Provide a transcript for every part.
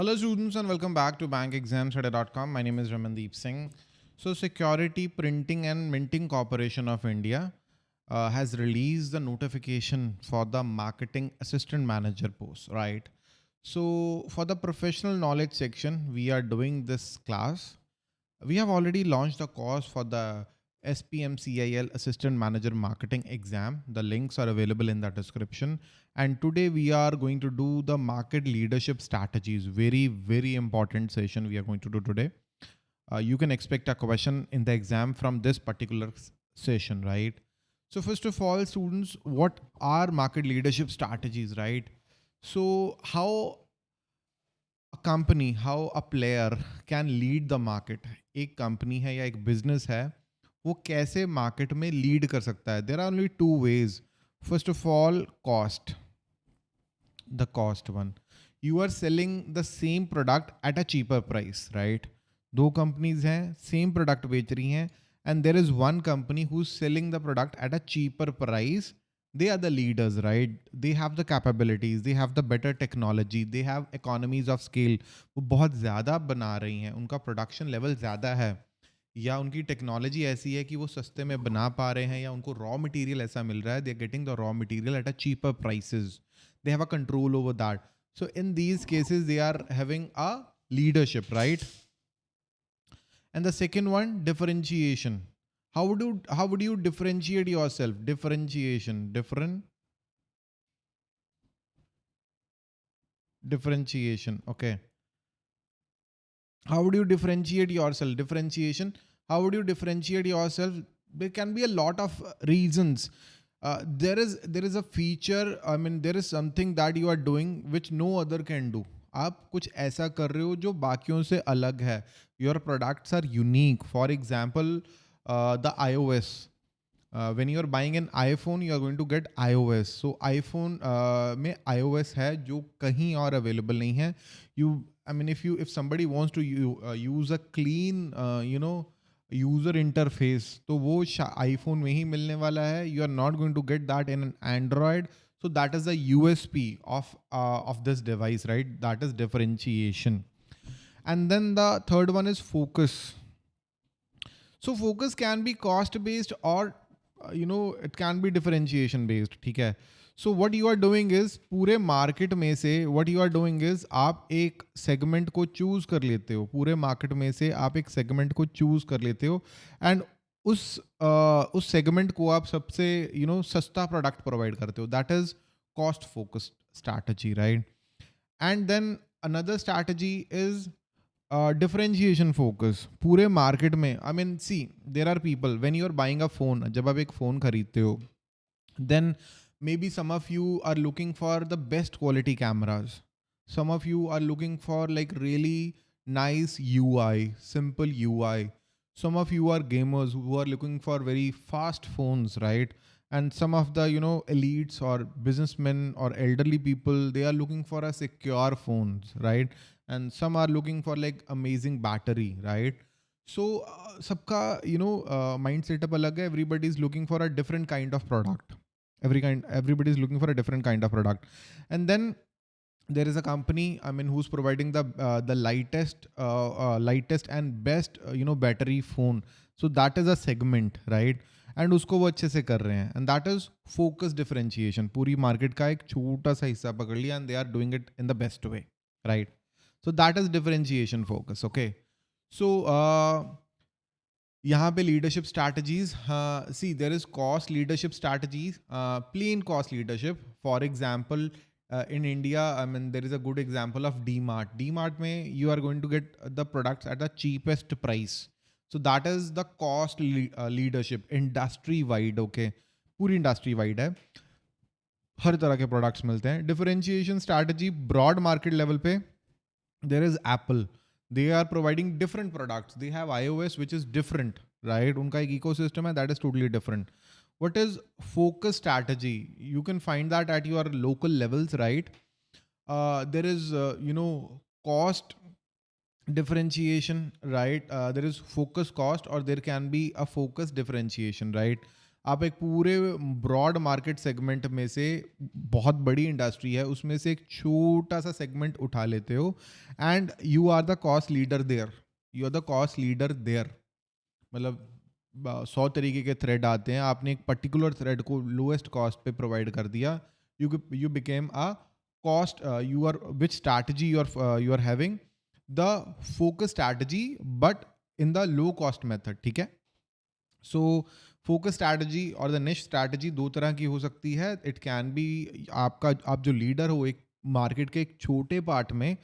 Hello students and welcome back to bankexamstudy.com. My name is Ramandeep Singh. So Security Printing and Minting Corporation of India uh, has released the notification for the marketing assistant manager post, right? So for the professional knowledge section, we are doing this class. We have already launched a course for the SPMCIL Assistant Manager Marketing exam. The links are available in the description. And today we are going to do the market leadership strategies. Very, very important session we are going to do today. Uh, you can expect a question in the exam from this particular session, right? So first of all, students, what are market leadership strategies, right? So how a company, how a player can lead the market? एक company है या एक business है वो कैसे market में lead कर सकता है? There are only two ways first of all cost the cost one you are selling the same product at a cheaper price right दो कंपनीज़ हैं सेम प्रोडक्ट बेच रही हैं and there is one company who selling the product at a cheaper price they are the leaders, right? They have the capabilities, they have the better technology, they have economies of scale. वो बहुत ज़्यादा बना रही हैं, उनका production level ज़्यादा है। या उनकी टेक्नोलॉजी ऐसी है कि वो सस्ते में बना पा रहे हैं या उनको रॉ मटेरियल ऐसा मिल रहा है they are getting the raw material at a cheaper prices they have a control over that so in these cases they are having a leadership right and the second one differentiation how would how would you differentiate yourself differentiation different differentiation okay how do you differentiate yourself differentiation how would you differentiate yourself there can be a lot of uh, reasons uh, there is there is a feature i mean there is something that you are doing which no other can do आप कुछ ऐसा कर रहे हो जो बाकियों से अलग है your products are unique for example the I O S when you are buying an iPhone you are going to get I O S so iPhone में आई ओ एस है जो कहीं और अवेलेबल नहीं है you I mean, if you if somebody wants to uh, use a clean, uh, user interface तो वो iPhone में ही मिलने वाला है। You are not going to get that in an Android so that is the U S P of of this device right that is differentiation and then the third one is focus so focus can be cost based और you know it can be differentiation based ठीक है? So what you are doing is पूरे market में से what you are doing is आप एक segment को choose कर लेते हो। पूरे मार्केट में से आप एक सेगमेंट को चूज़ कर लेते हो। एंड उस uh, उस सेगमेंट को आप सबसे यू you नो know, सस्ता प्रोडक्ट प्रोवाइड करते हो। That is cost focused strategy right and then another strategy is differentiation focus पूरे मार्केट में I mean see there are people when you are buying a phone जब आप एक phone खरीदते हो then maybe some of you are looking for the best quality cameras. Some of you are looking for like really nice ui simple ui some of you are gamers who are looking for very fast phones right? And some of the you know elites or businessmen or elderly people they are looking for a secure phones right? And some are looking for like amazing battery right? So uh, sabka you know uh, mind setup alag hai. Everybody is looking for a different kind of product every kind everybody is looking for a different kind of product and then there is a company i mean who's providing the uh, the lightest uh, uh, lightest and best uh, you know battery phone so that is a segment right and उसको वो अच्छे से कर रहे हैं and that is focus differentiation पूरी market का एक छोटा सा हिस्सा पकड़ लिया and they are doing it in the best way right so that is differentiation focus okay so यहाँ पे leadership strategies see there is cost leadership strategies plain cost leadership for example in India I mean there is a good example of DMart DMart में you are going to get the products at the cheapest price so that is the cost leadership industry wide okay पूरी industry wide है। हर तरह के products मिलते हैं। Differentiation strategy broad market level पे there is Apple they are providing different products. They have ios which is different right? unka ek ecosystem hai that is totally different. What is focus strategy? You can find that at your local levels right? Uh, there is uh, you know cost differentiation right? Uh, there is focus cost or there can be a focus differentiation right आप एक पूरे broad market segment में से बहुत बड़ी industry है, उसमें से एक छोटा सा सेगमेंट उठा लेते हो। And you are the cost leader there you are the cost leader there मतलब सौ तरीके के थ्रेड आते हैं। आपने एक पर्टिकुलर थ्रेड को लोएस्ट कॉस्ट पे प्रोवाइड कर दिया। You you became a cost you are which strategy you are you are having the focus strategy but in the low cost method ठीक है? सो फोकस स्ट्रैटेजी और the next strategy दो तरह की हो सकती है। इट कैन बी आपका, आप जो लीडर हो एक मार्केट के एक छोटे पार्ट में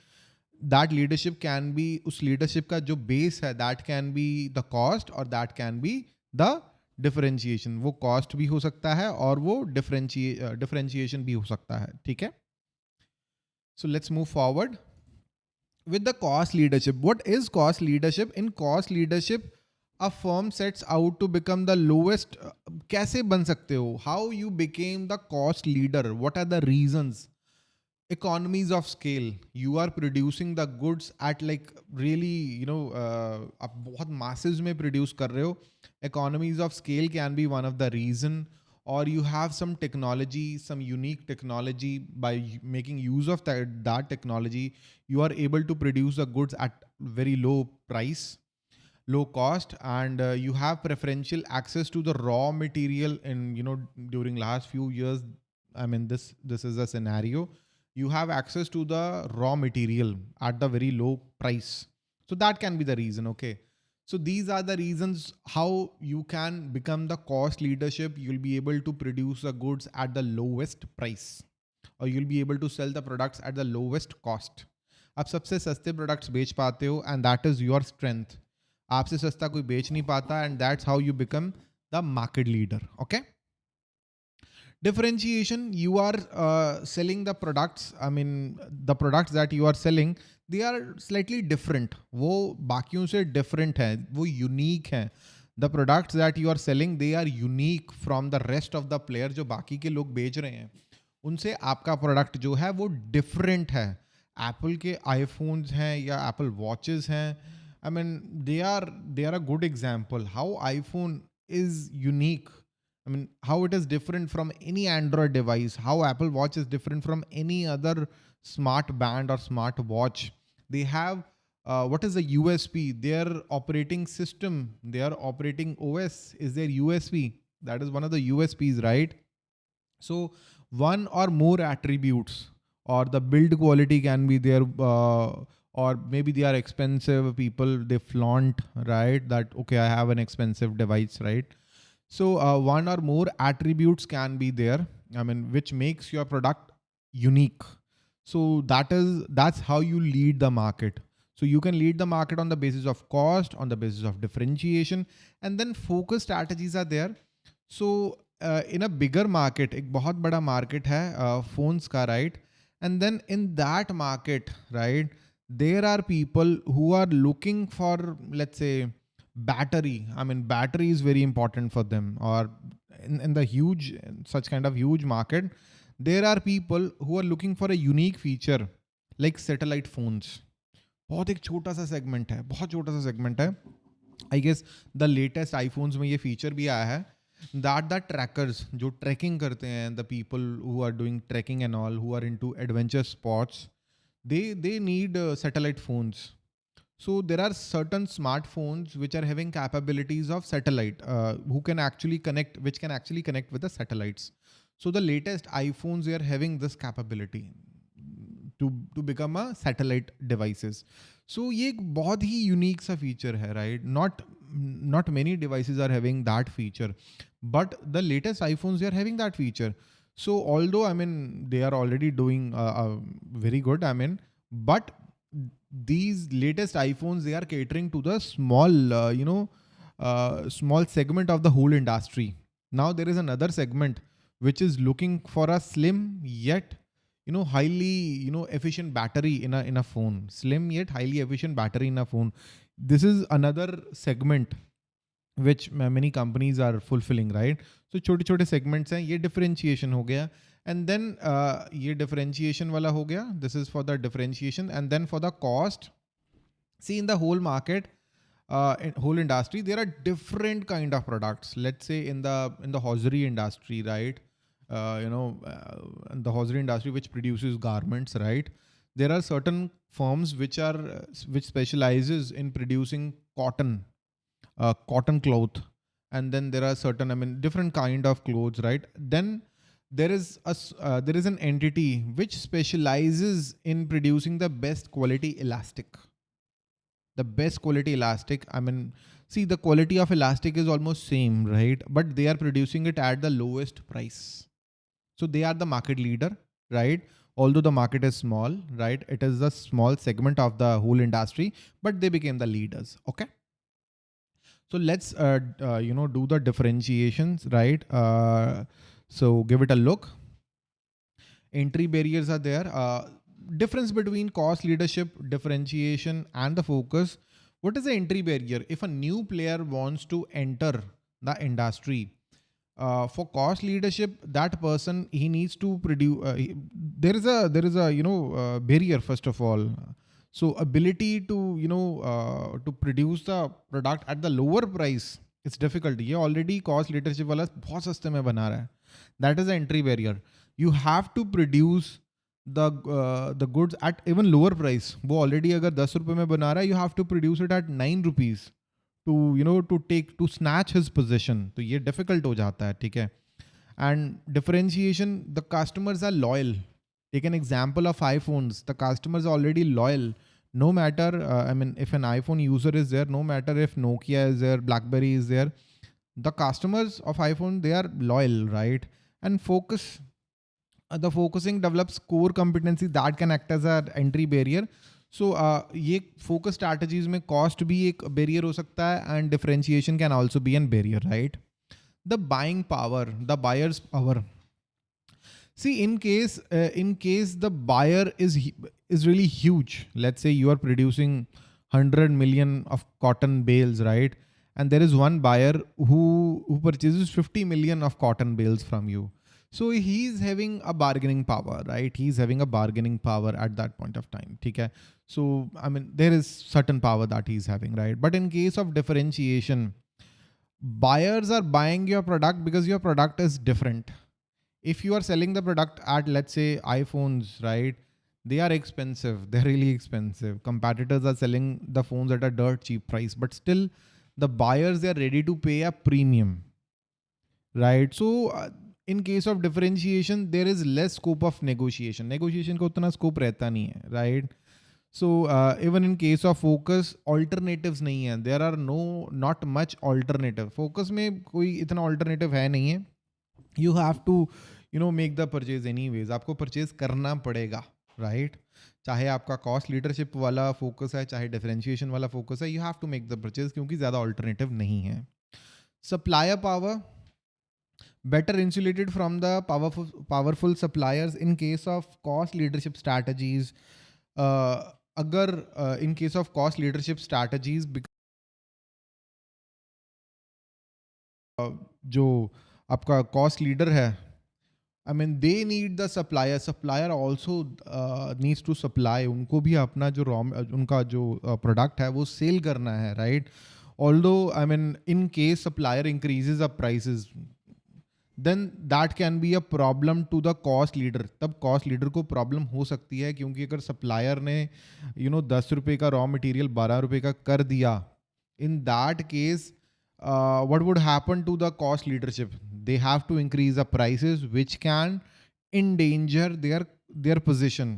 दैट लीडरशिप कैन बी उस लीडरशिप का जो बेस है that can be the cost और that can be the differentiation वो कॉस्ट भी हो सकता है और वो डिफरेंशिए डिफरेंशिएशन भी हो सकता है। ठीक है? So let's move forward with the cost leadership. What is cost leadership? In cost leadership a firm sets out to become the lowest uh, कैसे बन सकते हो how you became the cost leader what are the reasons economies of scale you are producing the goods at like really you know uh, आप बहुत masses में produce कर रहे हो economies of scale can be one of the reason or you have some technology some unique technology by making use of that, that technology you are able to produce the goods at very low price low cost and uh, you have preferential access to the raw material in you know during last few years i mean this this is a scenario you have access to the raw material at the very low price so that can be the reason okay so these are the reasons how you can become the cost leadership you'll be able to produce the goods at the lowest price or you'll be able to sell the products at the lowest cost आप सबसे सस्ते products बेच पाते हो and that is your strength आपसे सस्ता कोई बेच नहीं पाता and that's how you become the market leader okay differentiation you are selling the products I mean the products that you are selling they are slightly different वो बाकियों से different है, वो यूनिक है। The products that you are selling they are unique from the rest of the player जो बाकी के लोग बेच रहे हैं। उनसे आपका प्रोडक्ट जो है, वो डिफरेंट है। एप्पल के आईफोन्स हैं या एप्पल वॉचेज़ हैं I mean, they are they are a good example how iPhone is unique. I mean, how it is different from any Android device, how Apple Watch is different from any other smart band or smart watch. They have uh, what is the USP? Their operating system, their operating OS is their USP. That is one of the USPs, right? So one or more attributes or the build quality can be there. Uh, or maybe they are expensive people, they flaunt, right? That, okay, I have an expensive device, right? So uh, one or more attributes can be there. I mean, which makes your product unique. So that is that's how you lead the market. So you can lead the market on the basis of cost, on the basis of differentiation, and then focus strategies are there. So uh, in a bigger market, एक बहुत बड़ा market है uh, phones का right, and then in that market right, there are people who are looking for let's say battery i mean battery is very important for them or in, in the huge such kind of huge market there are people who are looking for a unique feature like satellite phones बहुत एक छोटा सा segment है बहुत छोटा सा segment है I guess the latest iPhones में ये फीचर भी आया है दैट द ट्रैकर्स जो ट्रैकिंग करते हैं the people who are doing tracking and all who are into adventure spots they they need satellite phones so there are certain smartphones which are having capabilities of satellite, uh, who can actually connect, which can actually connect with the satellites. So the latest iPhones they are having this capability to to become a satellite devices. So ये एक बहुत ही unique सा feature है, right? Not not many devices are having that feature, but the latest iPhones they are having that feature. So although I mean they are already doing uh, uh, very good, I mean, but these latest iPhones, they are catering to the small, uh, you know, uh, small segment of the whole industry. Now there is another segment which is looking for a slim yet, you know, highly, you know, efficient battery in a, in a phone. Slim yet highly efficient battery in a phone. This is another segment which many companies are fulfilling, right? So छोटे छोटे segments हैं ये differentiation हो गया and then uh, ये differentiation वाला हो गया this is for the differentiation and then for the cost C in the whole market uh, in whole industry there are different kind of products let's say in the in the hosiery industry right uh, you know uh, the hosiery industry which produces garments right there are certain firms which are uh, which specializes in producing cotton uh, cotton cloth and then there are certain i mean different kind of clothes right? Then there is a uh, there is an entity which specializes in producing the best quality elastic. The best quality elastic i mean see the quality of elastic is almost same right? But they are producing it at the lowest price. So they are the market leader right? Although the market is small right? It is a small segment of the whole industry but they became the leaders okay so let's uh, uh, you know do the differentiations right uh, so give it a look. Entry barriers are there. Uh, difference between cost leadership, differentiation and the focus. What is the entry barrier? If a new player wants to enter the industry, uh, for cost leadership, that person he needs to produce. Uh, he, there is a there is a you know uh, barrier first of all. So ability to you know uh, to produce the product at the lower price, it's difficult. ये already cost leadership वाला बहुत सस्ते में बना रहा है. that is the entry barrier you have to produce the uh, the goods at even lower price वो already अगर दस रुपए में बना रहा है you have to produce it at nine rupees to you know to take to snatch his position तो ये difficult हो जाता है ठीक है and differentiation the customers are loyal take an example of iPhones the customers are already loyal no matter uh, I mean if an iPhone user is there no matter if Nokia is there BlackBerry is there the customers of iPhone they are loyal right and focus uh, the focusing develops core competency that can act as an entry barrier so uh, ये focus strategies में cost भी एक barrier हो सकता है and differentiation can also be an barrier right the buying power the buyer's power see in case uh, in case the buyer is is really huge let's say you are producing 100 million of cotton bales right? And there is one buyer who who purchases 50 million of cotton bales from you. So he's having a bargaining power right? He's having a bargaining power at that point of time okay so i mean there is certain power that he's having right? But in case of differentiation buyers are buying your product because your product is different if you are selling the product at let's say iphones right they are expensive. They're really expensive. Competitors are selling the phones at a dirt cheap price but still the buyers they are ready to pay a premium right? So uh, in case of differentiation there is less scope of negotiation. Negotiation ko utna scope rehta nahi hai right? So uh, even in case of focus alternatives nahi hai. There are no not much alternative. Focus mein koi itna alternative hai nahi hai. You have to you know make the purchase any ways आपको purchase करना पड़ेगा right right? चाहे आपका cost leadership वाला focus है, चाहे differentiation वाला focus है you have to make the purchase क्योंकि ज़्यादा ऑल्टरनेटिव नहीं है। Supplier power better insulated from the powerful powerful suppliers in case of cost leadership strategies अगर in case of cost leadership strategies जो आपका कॉस्ट लीडर है I mean they need the supplier supplier also needs to supply उनको भी अपना जो raw उनका जो प्रोडक्ट uh, है वो सेल करना है right although I mean in case supplier increases uh prices then that can be a problem to the cost leader तब कॉस्ट लीडर को प्रॉब्लम हो सकती है क्योंकि अगर सप्लायर ने यू नो दस रुपये का रॉ मटेरियल बारह रुपये का कर दिया in that case uh, what would happen to the cost leadership? They have to increase the prices, which can endanger their their position.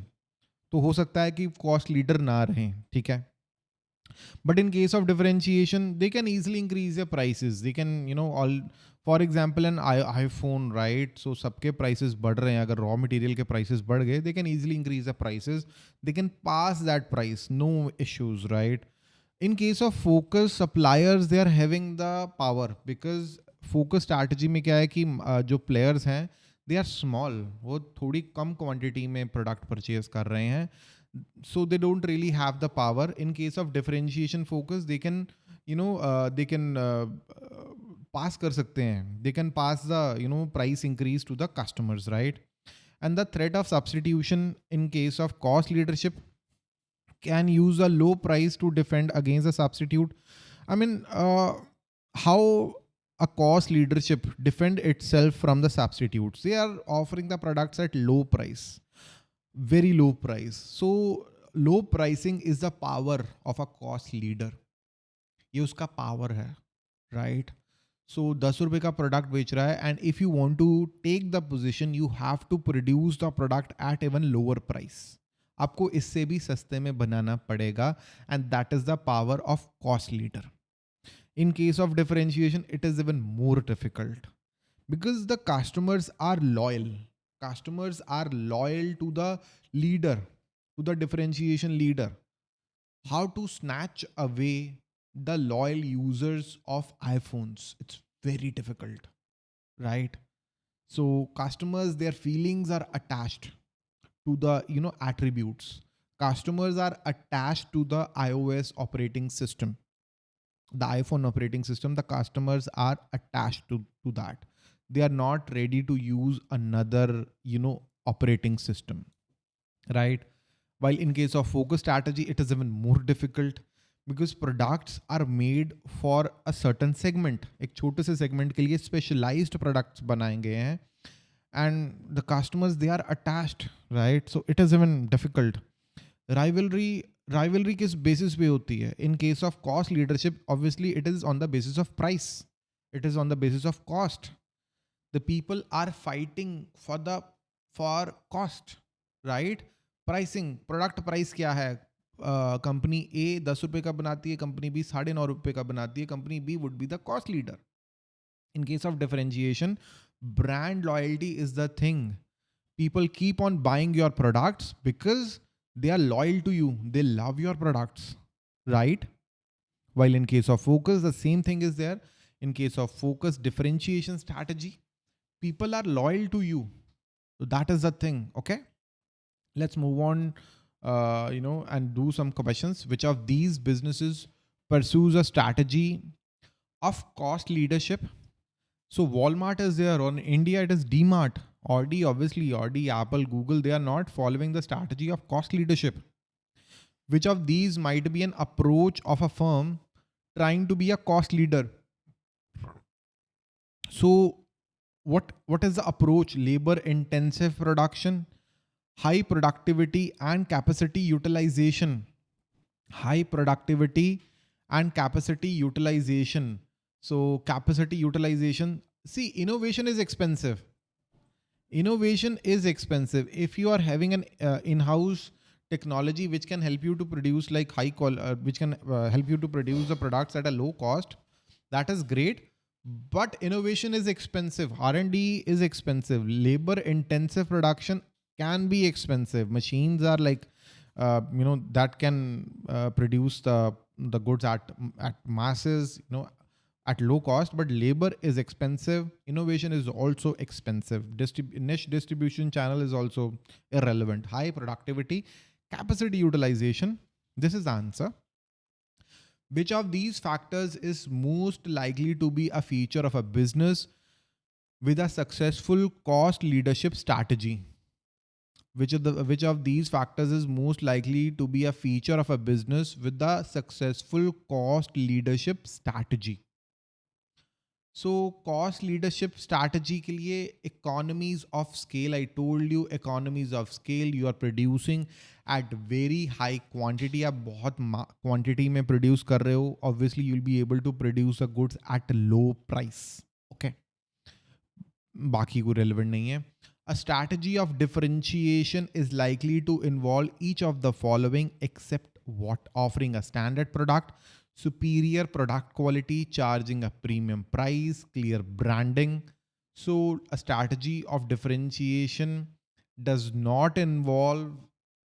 तो हो सकता है कि कॉस्ट लीडर ना रहें ठीक है? But in case of differentiation they can easily increase the prices they can you know all for example an I iPhone right so सबके प्राइसेस बढ़ रहे हैं। अगर रॉ मटेरियल के प्राइसेस बढ़ गए they can easily increase the prices they can pass that price no issues right in case of focus suppliers, they are having the power, because focus strategy में क्या है कि जो प्लेयर्स हैं they are small वो थोड़ी कम quantity में प्रोडक्ट परचेज कर रहे हैं। So they don't really have the power in case of differentiation focus they can you know they can pass कर सकते हैं। They can pass the you know price increase to the customers right and the threat of substitution in case of cost leadership can use a low price to defend against the substitute I mean, uh, how a cost leadership defend itself from the substitutes. They are offering the products at low price, very low price. So low pricing is the power of a cost leader. ये उसका power है, right? सो दस रुपये का product बेच रहा है and if you want to take the position you have to produce the product eight even lower price आपको इससे भी सस्ते में बनाना पड़ेगा and that is the power of cost leader in case of differentiation it is even more difficult because the customers are loyal customers are loyal to the leader to the differentiation leader how to snatch away the loyal users of iPhones it's very difficult right so customers their feelings are attached to the, you know, attributes. Customers are attached to the iOS operating system, the iPhone operating system. The customers are attached to, to that. They are not ready to use another, you know, operating system, right? While in case of focus strategy, it is even more difficult because products are made for a certain segment एक छोटे से segment के लिए specialised products बनाए गए हैं and the customers they are attached right so it is even difficult rivalry rivalry किस basis पे होती है इन case of cost leadership obviously it is on the basis of price it is on the basis of cost the people are fighting for the for cost right pricing product price क्या है company ए दस रुपये का बनाती है company B साढ़े नौ रुपये का बनाती है company B would be the cost leader in case of differentiation brand loyalty is the thing. People keep on buying your products because they are loyal to you. They love your products right? While in case of focus the same thing is there. In case of focus differentiation strategy. People are loyal to you. So that is the thing okay? Let's move on uh, you know, and do some questions. Which of these businesses pursues a strategy of cost leadership? So Walmart is there. On India, it is DMart. Audi, obviously, Audi, Apple, Google, they are not following the strategy of cost leadership. Which of these might be an approach of a firm trying to be a cost leader? So what, what is the approach? Labor intensive production, high productivity and capacity utilization. High productivity and capacity utilization. So capacity utilization, see innovation is expensive. Innovation is expensive. If you are having an uh, in-house technology which can help you to produce like high qual, uh, which can uh, help you to produce the products at a low cost, that is great. But innovation is expensive. R&D is expensive. Labor intensive production can be expensive. Machines are like, uh, you know, that can uh, produce the the goods at at masses, you know, at low cost. But labor is expensive. Innovation is also expensive. Distrib- niche distribution channel is also irrelevant. High productivity, capacity utilization. This is the answer. Which of these factors is most likely to be a feature of a business with a successful cost leadership strategy? which of the which of these factors is most likely to be a feature of a business with the successful cost leadership strategy so cost leadership strategy के लिए economies of scale I told you economies of scale you are producing at very high quantity आप बहुत quantity में produce कर रहे हो. Obviously you will be able to produce a goods at low price okay बाकी को relevant नहीं है. A strategy of differentiation is likely to involve each of the following except what offering a standard product superior product quality, charging a premium price, clear branding. So a strategy of differentiation does not involve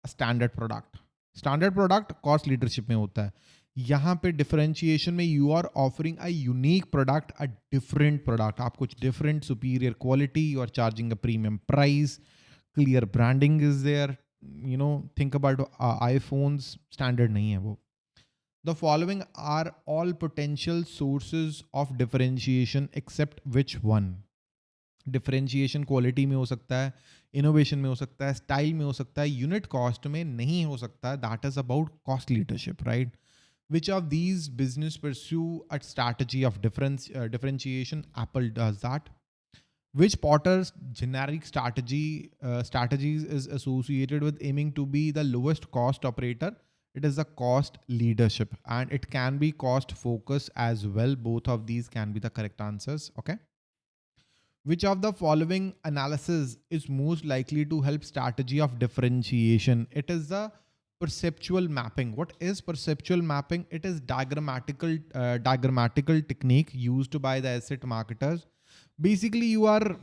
a standard product. Standard product cost leadership में होता है यहाँ पे differentiation में you are offering a unique product a different product आप कुछ different superior quality are charging a premium price clear branding is there you know think about iPhones standard नहीं है वो The following are all potential sources of differentiation except which one? Differentiation quality में हो सकता है innovation में हो सकता है स्टाइल में हो सकता है यूनिट cost में नहीं which of these business pursue a strategy of difference uh, differentiation? Apple does that. Which Porter's generic strategy uh, strategies is associated with aiming to be the lowest cost operator? it is a cost leadership and it can be cost focus as well. Both of these can be the correct answers okay? Which of the following analysis is most likely to help strategy of differentiation? It is the perceptual mapping. What is perceptual mapping? It is diagrammatical uh, diagrammatical technique used by the asset marketers. Basically you are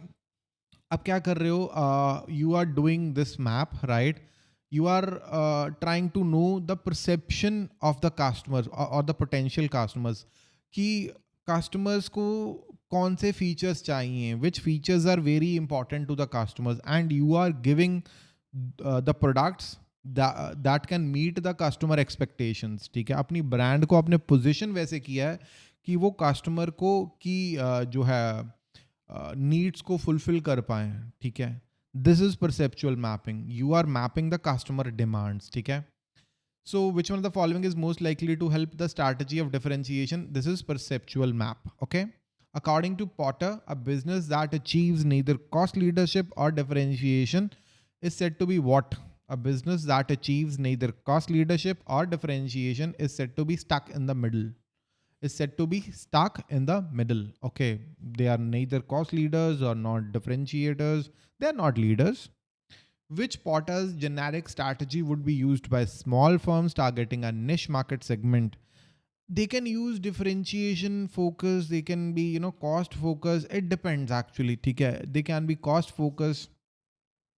ab uh, you are doing this map right? You are uh, trying to know the perception of the customers or, or the potential customers कि customers को कौन से features चाहिए which features are very important to the customers and you are giving uh, the products that, that can meet the customer expectations ठीक है अपनी brand को अपने position वैसे किया है कि वो customer को की uh, है नीड्स uh, को फुलफिल कर पाए ठीक है this is perceptual mapping. You are mapping the customer demands okay so which one of the following is most likely to help the strategy of differentiation? This is perceptual map okay? According to Porter a business that achieves neither cost leadership or differentiation is said to be what? A business that achieves neither cost leadership or differentiation is said to be stuck in the middle is said to be stuck in the middle. Okay, they are neither cost leaders or not differentiators. They are not leaders. Which Porter's generic strategy would be used by small firms targeting a niche market segment? They can use differentiation focus. They can be, you know, cost focus. It depends actually. They can be cost focus.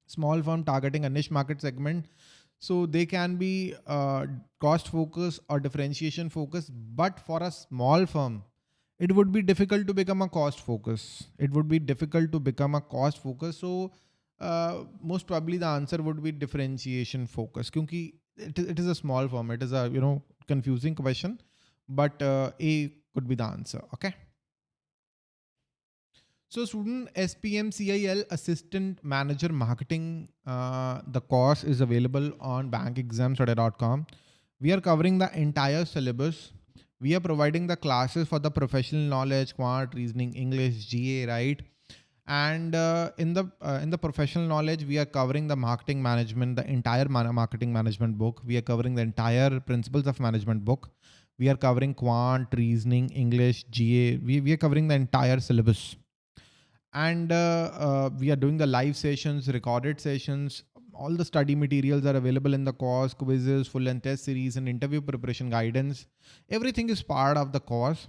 Small firm targeting a niche market segment so they can be uh, cost focus or differentiation focus, but for a small firm, it would be difficult to become a cost focus. It would be difficult to become a cost focus. So uh, most probably the answer would be differentiation focus. Because it, it is a small firm. It is a, you know, confusing question, but uh, A could be the answer. Okay. So student SPMCIL Assistant Manager Marketing, uh, the course is available on bankexamstudy.com. We are covering the entire syllabus. We are providing the classes for the professional knowledge, quant, reasoning, English, GA, right? And uh, in the uh, in the professional knowledge, we are covering the marketing management, the entire marketing management book. We are covering the entire principles of management book. We are covering quant, reasoning, English, GA. We, we are covering the entire syllabus and uh, uh, we are doing the live sessions, recorded sessions. All the study materials are available in the course, quizzes, full length test series and interview preparation guidance. Everything is part of the course.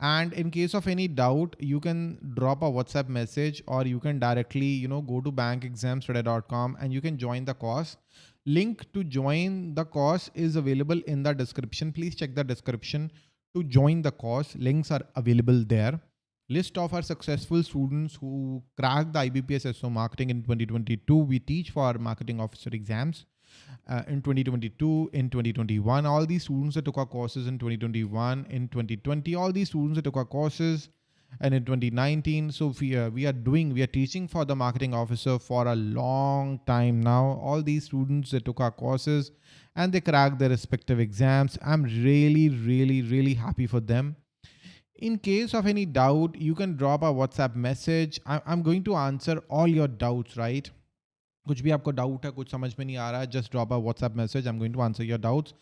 And in case of any doubt, you can drop a WhatsApp message or you can directly, you know, go to bankexamstudy.com and you can join the course. Link to join the course is available in the description. Please check the description to join the course. Links are available there list of our successful students who cracked the IBPS SO marketing in 2022. We teach for marketing officer exams uh, in 2022, in 2021. All these students that took our courses in 2021, in 2020, all these students that took our courses and in 2019. So we, uh, we are doing, we are teaching for the marketing officer for a long time now. All these students that took our courses and they cracked their respective exams. I'm really, really, really happy for them. In case of any doubt, you can drop a WhatsApp message. I'm going to answer all your doubts, right? कुछ भी आपको doubt है कुछ समझ में नहीं आ रहा है just drop a WhatsApp message I am going to answer your doubts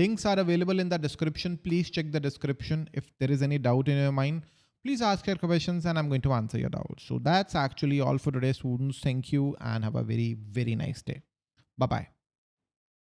links are available in the description please check the description if there is any doubt in your mind please ask your questions and I'm going to answer your doubts. So that's actually all for today students. Thank you and have a very, very nice day. Bye-bye.